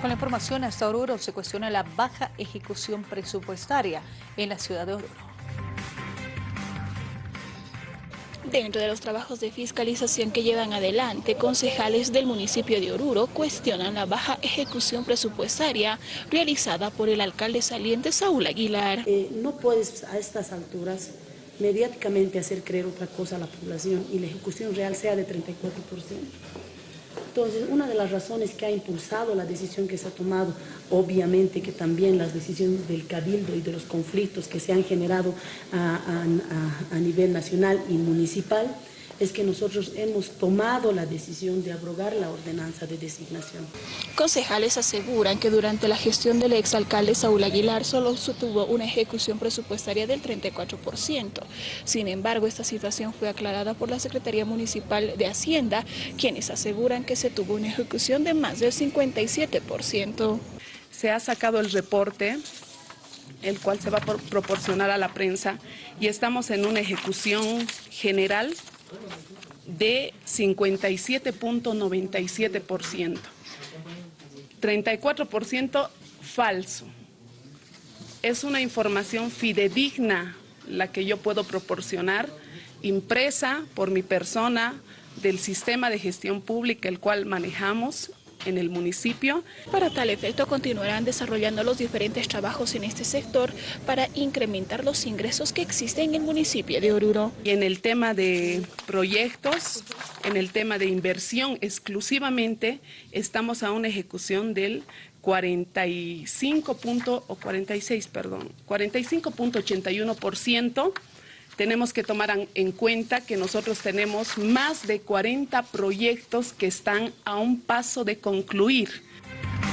Con la información hasta Oruro se cuestiona la baja ejecución presupuestaria en la ciudad de Oruro. Dentro de los trabajos de fiscalización que llevan adelante, concejales del municipio de Oruro cuestionan la baja ejecución presupuestaria realizada por el alcalde saliente Saúl Aguilar. Eh, no puedes a estas alturas mediáticamente hacer creer otra cosa a la población y la ejecución real sea de 34%. Entonces, una de las razones que ha impulsado la decisión que se ha tomado, obviamente que también las decisiones del Cabildo y de los conflictos que se han generado a, a nivel nacional y municipal, es que nosotros hemos tomado la decisión de abrogar la ordenanza de designación. Concejales aseguran que durante la gestión del exalcalde Saúl Aguilar solo se tuvo una ejecución presupuestaria del 34%. Sin embargo, esta situación fue aclarada por la Secretaría Municipal de Hacienda, quienes aseguran que se tuvo una ejecución de más del 57%. Se ha sacado el reporte el cual se va a proporcionar a la prensa y estamos en una ejecución general de 57.97%. 34% falso. Es una información fidedigna la que yo puedo proporcionar, impresa por mi persona del sistema de gestión pública el cual manejamos en el municipio. Para tal efecto continuarán desarrollando los diferentes trabajos en este sector para incrementar los ingresos que existen en el municipio de Oruro. Y en el tema de proyectos, en el tema de inversión exclusivamente, estamos a una ejecución del 45 o 46, perdón, 45.81% tenemos que tomar en cuenta que nosotros tenemos más de 40 proyectos que están a un paso de concluir